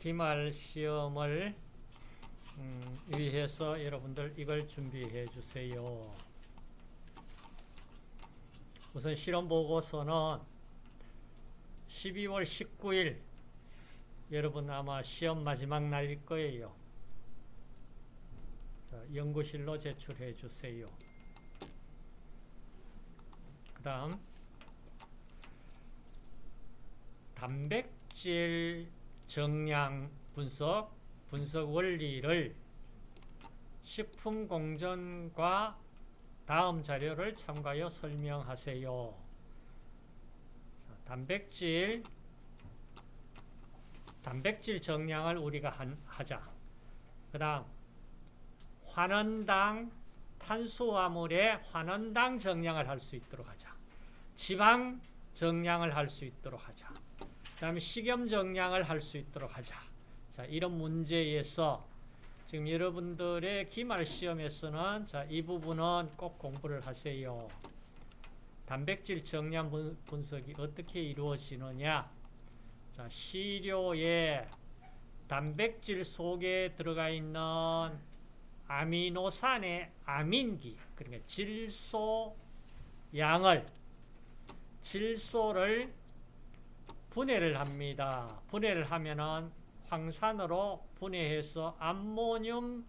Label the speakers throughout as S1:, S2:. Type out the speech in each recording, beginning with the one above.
S1: 기말 시험을 음, 위해서 여러분들 이걸 준비해 주세요. 우선 실험 보고서는 12월 19일 여러분 아마 시험 마지막 날일 거예요. 자, 연구실로 제출해 주세요. 그 다음 단백질 정량 분석, 분석 원리를 식품공정과 다음 자료를 참가하여 설명하세요. 자, 단백질 단백질 정량을 우리가 한, 하자. 그 다음 환원당 탄수화물의 환원당 정량을 할 수 있도록 하자. 지방 정량을 할 수 있도록 하자. 그 다음에 식염 정량을 할 수 있도록 하자. 자, 이런 문제에서 지금 여러분들의 기말 시험에서는 자, 이 부분은 꼭 공부를 하세요. 단백질 정량 분석이 어떻게 이루어지느냐? 자, 시료에 단백질 속에 들어가 있는 아미노산의 아민기, 그러니까 질소 양을 질소를 분해를 합니다. 분해를 하면은 황산으로 분해해서 암모늄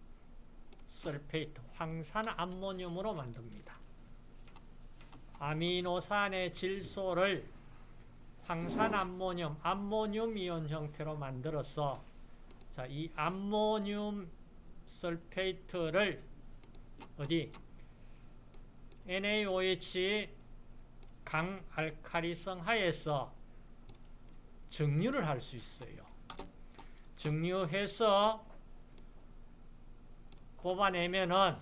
S1: sulfate, 황산 암모늄으로 만듭니다. 아미노산의 질소를 황산 암모늄, 암모늄 이온 형태로 만들어서 자, 이 암모늄 sulfate를 어디 NaOH 강알칼리성 하에서 증류를 할 수 있어요. 증류해서 뽑아내면은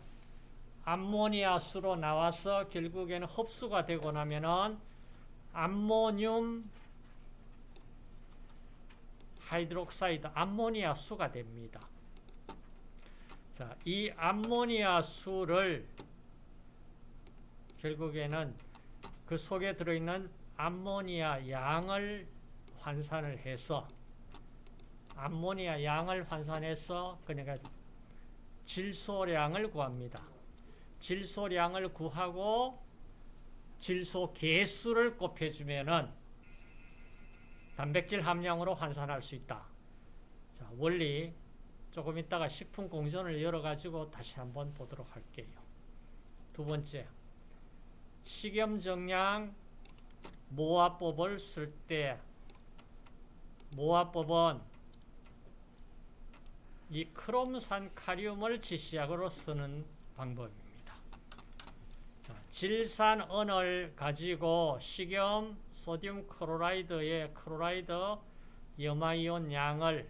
S1: 암모니아 수로 나와서 결국에는 흡수가 되고 나면은 암모늄 hydroxide 암모니아 수가 됩니다. 자, 이 암모니아 수를 결국에는 그 속에 들어있는 암모니아 양을 환산을 해서 암모니아 양을 환산해서 그러니까 질소량을 구합니다. 질소량을 구하고 질소 개수를 곱해주면은 단백질 함량으로 환산할 수 있다. 자, 원리 조금 있다가 식품 공전을 열어가지고 다시 한번 보도록 할게요. 두 번째, 식염 정량 모어법을 쓸 때 모어법은 이 크롬산 칼륨을 지시약으로 쓰는 방법입니다. 자, 질산 은을 가지고 식염 소듐 chloride의 chloride 염화이온 양을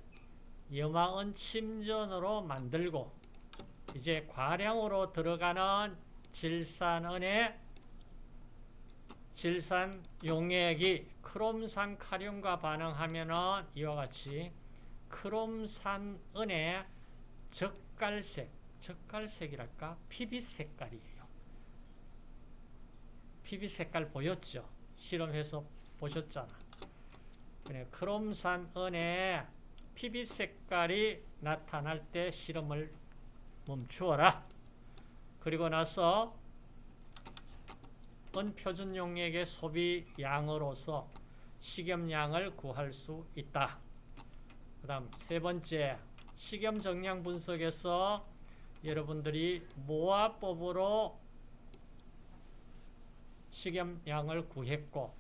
S1: 염화은 침전으로 만들고 이제 과량으로 들어가는 질산은의 질산 용액이 크롬산 카륨과 반응하면은 이와 같이 크롬산은의 적갈색, 적갈색이랄까? 피비 색깔이에요. 피비 색깔 보였죠? 실험해서 보셨잖아. 크롬산은의 피비 색깔이 나타날 때 실험을 멈추어라. 그리고 나서 은 표준 용액의 소비 양으로서 식염량을 구할 수 있다. 그 다음 세 번째 식염 정량 분석에서 여러분들이 모화법으로 식염량을 구했고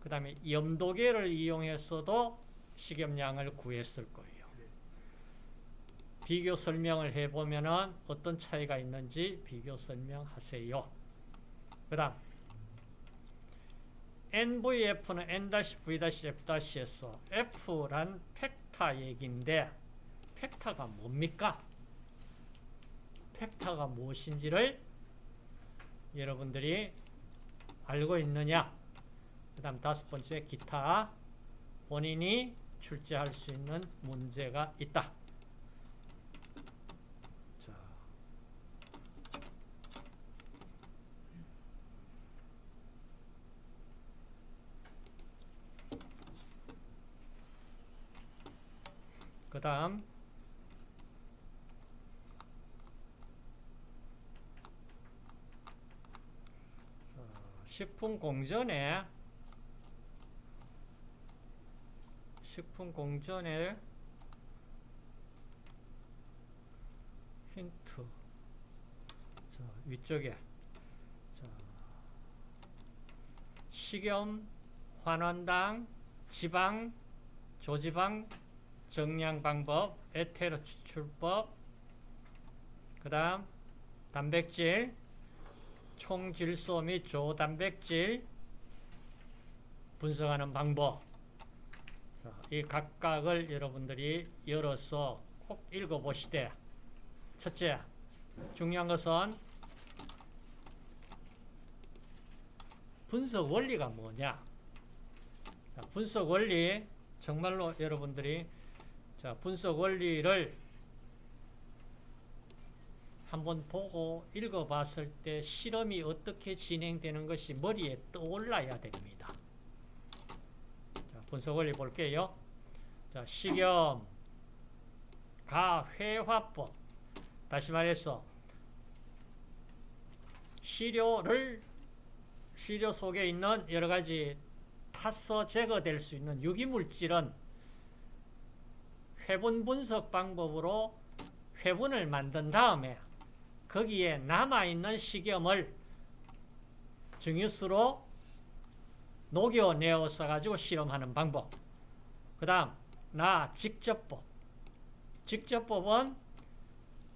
S1: 그 다음에 염도계를 이용해서도 식염량을 구했을 거예요. 비교 설명을 해보면 어떤 차이가 있는지 비교 설명하세요. 그 다음 NVF는 N-V-F-에서 F란 팩타 얘기인데 팩타가 뭡니까? 팩타가 무엇인지를 여러분들이 알고 있느냐? 그 다음 다섯 번째 기타 본인이 출제할 수 있는 문제가 있다. 그그 다음 식품 공전에 식품 공전에 힌트 자, 위쪽에 자, 식염, 환원당, 지방, 조지방 정량 방법, 에테르 추출법, 그 다음 단백질, 총질소 및 조단백질 분석하는 방법. 자, 이 각각을 여러분들이 열어서 꼭 읽어보시되 첫째, 중요한 것은 분석 원리가 뭐냐? 자, 분석 원리 정말로 여러분들이 자, 분석 원리를 한번 보고 읽어봤을 때 실험이 어떻게 진행되는 것이 머리에 떠올라야 됩니다. 자, 분석 원리 볼게요. 자, 식염, 가 회화법. 다시 말해서 시료를 시료 속에 있는 여러 가지 타서 제거될 수 있는 유기물질은 회분 분석 방법으로 회분을 만든 다음에 거기에 남아있는 식염을 증유수로 녹여내어서 가지고 실험하는 방법. 그 다음 나 직접법. 직접법은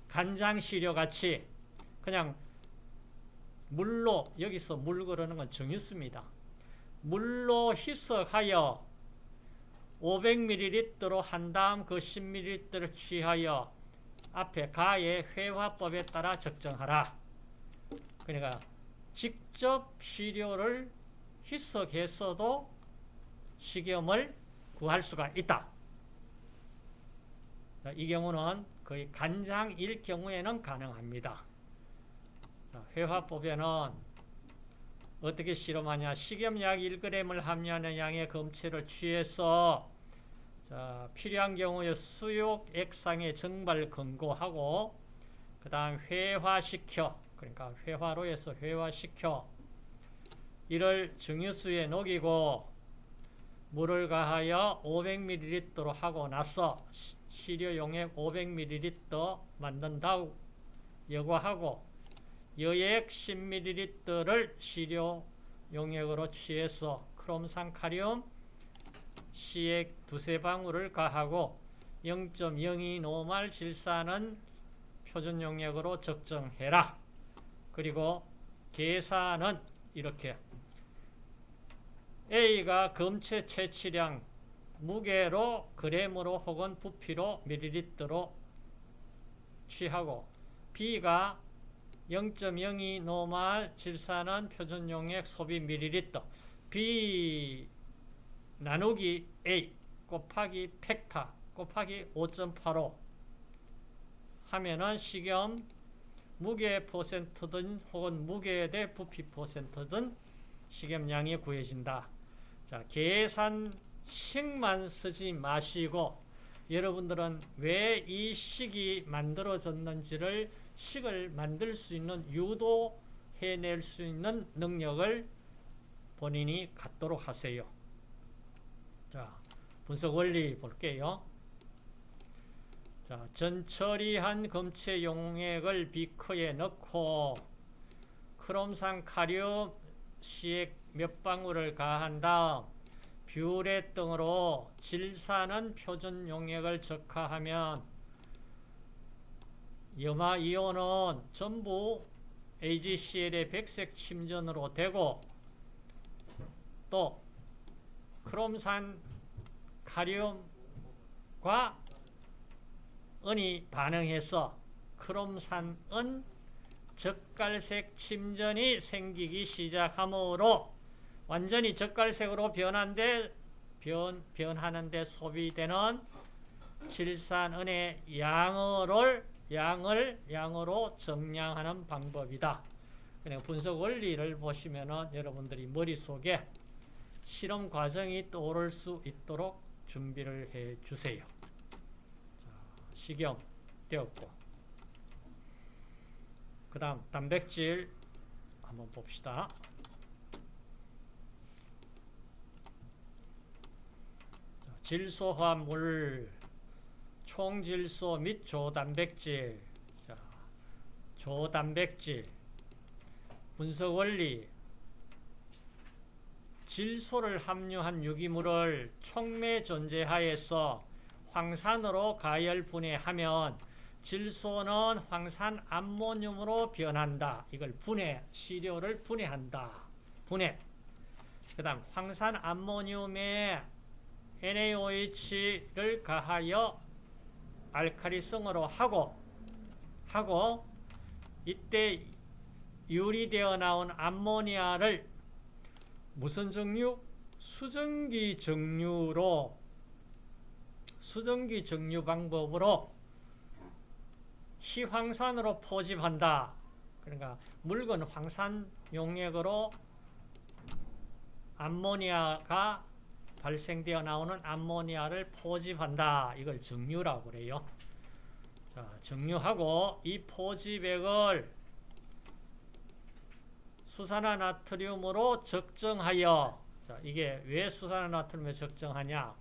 S1: 간장 시료 같이 그냥 물로 여기서 물 그러는 건 정유수입니다. 물로 희석하여 500ml로 한 다음 그 10ml를 취하여 앞에 가의 회화법에 따라 적정하라. 그러니까 직접 시료를 희석해서도 식염을 구할 수가 있다. 이 경우는 거의 간장일 경우에는 가능합니다. 회화법에는 어떻게 실험하냐 식염약 1g을 함유하는 양의 검체를 취해서 자, 필요한 경우에 수욕 액상의 정발 근거하고 그 다음 회화시켜 그러니까 회화로 해서 회화시켜. 이를 증유수에 녹이고 물을 가하여 500ml로 하고 나서 시료 용액 500ml 만든다고 여과하고 여액 10ml를 시료 용액으로 취해서 크롬산 카리 움 C액 두세 방울을 가하고 0.02 노말 질산은 표준 용액으로 적정해라. 그리고 계산은 이렇게 A가 검체 채취량 무게로 그램으로 혹은 부피로 밀리리터로 취하고 B가 0.02 노말 질산은 표준 용액 소비 밀리리터 B 나누기 A 곱하기 팩타 곱하기 5.85 하면은 식염 무게 퍼센트든 혹은 무게 대 부피 퍼센트든 식염량이 구해진다. 자, 계산식만 쓰지 마시고 여러분들은 왜 이 식이 만들어졌는지를 식을 만들 수 있는 유도해낼 수 있는 능력을 본인이 갖도록 하세요. 자, 분석 원리 볼게요. 자, 전처리한 검체 용액을 비커에 넣고 크롬산 카리움 시액 몇 방울을 가한 다음 뷰레 등으로 질산은 표준 용액을 적화하면 염화 이온은 전부 AgCl의 백색 침전으로 되고 또 크롬산 카리움과 은이 반응해서 크롬산은 젓갈색 침전이 생기기 시작하므로 완전히 젓갈색으로 변한데 변, 변하는데 소비되는 질산은의 양을 양을 양으로 정량하는 방법이다. 그냥 분석 원리를 보시면은 여러분들이 머릿속에 실험 과정이 떠오를 수 있도록 준비를 해 주세요. 식염 되었고 그 다음 단백질 한번 봅시다. 질소화물, 총질소 및 조단백질, 자, 조단백질, 분석 원리, 질소를 함유한 유기물을 촉매 존재하에서 황산으로 가열 분해하면 질소는 황산 암모늄으로 변한다. 이걸 분해, 시료를 분해한다. 분해. 그 다음 황산 암모늄에 NaOH를 가하여 알카리성으로 하고 하고 이때 유리되어 나온 암모니아를 무슨 정류? 수증기 정류로 수증기 정류 방법으로 희황산으로 포집한다. 그러니까 묽은 황산 용액으로 암모니아가 발생되어 나오는 암모니아를 포집한다. 이걸 정류라고 그래요. 자, 정류하고 이 포집액을 수산화 나트륨으로 적정하여 자, 이게 왜 수산화 나트륨에 적정하냐?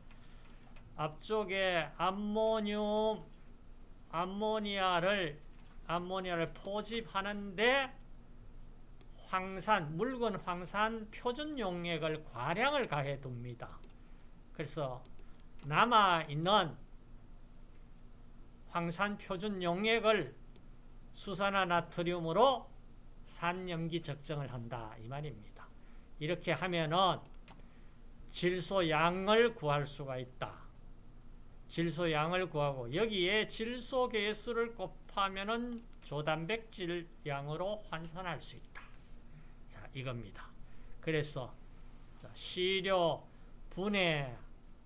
S1: 앞쪽에 암모늄 암모니아를 암모니아를 포집하는데 황산 묽은 황산 표준 용액을 과량을 가해 둡니다. 그래서 남아 있는 황산 표준 용액을 수산화 나트륨으로 산염기 적정을 한다 이 말입니다. 이렇게 하면은 질소 양을 구할 수가 있다. 질소 양을 구하고 여기에 질소 개수를 곱하면은 조단백질 양으로 환산할 수 있다. 자, 이겁니다. 그래서 시료, 분해,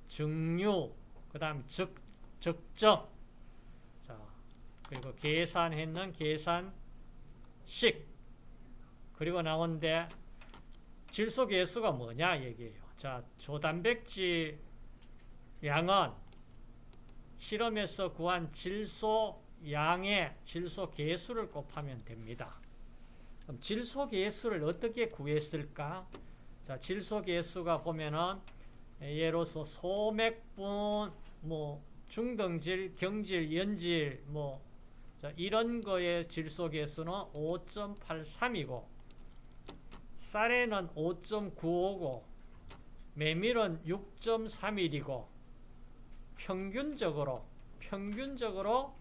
S1: 증류, 그다음 적 적정. 자, 그리고 계산했는 계산식. 그리고 나온데 질소 개수가 뭐냐 얘기예요. 자, 조단백질 양은 실험에서 구한 질소 양의 질소 개수를 곱하면 됩니다. 그럼 질소 개수를 어떻게 구했을까? 자, 질소 개수가 보면은 예로서 소맥분, 뭐 중등질, 경질, 연질, 뭐 자, 이런 거의 질소 개수는 5.83이고 쌀에는 5.95고 메밀은 6.31이고 평균적으로 평균적으로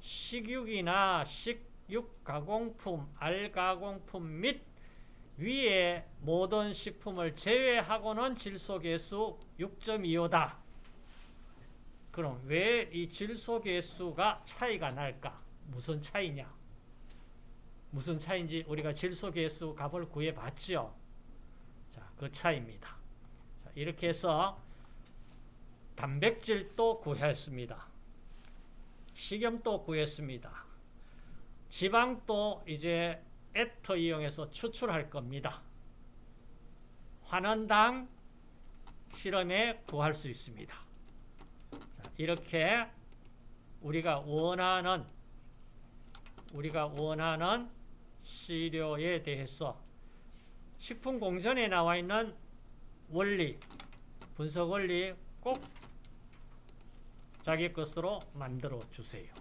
S1: 식육이나 식육 가공품, 알 가공품 및 위에 모든 식품을 제외하고는 질소계수 6.25다. 그럼 왜 이 질소계수가 차이가 날까? 무슨 차이냐? 무슨 차이인지 우리가 질소 계수 값을 구해봤죠? 자, 그 차이입니다. 자, 이렇게 해서 단백질도 구했습니다. 식염도 구했습니다. 지방도 이제 에터 이용해서 추출할 겁니다. 환원당 실험에 구할 수 있습니다. 자, 이렇게 우리가 원하는 우리가 원하는 시료에 대해서 식품 공전에 나와 있는 원리, 분석 원리 꼭 자기 것으로 만들어 주세요.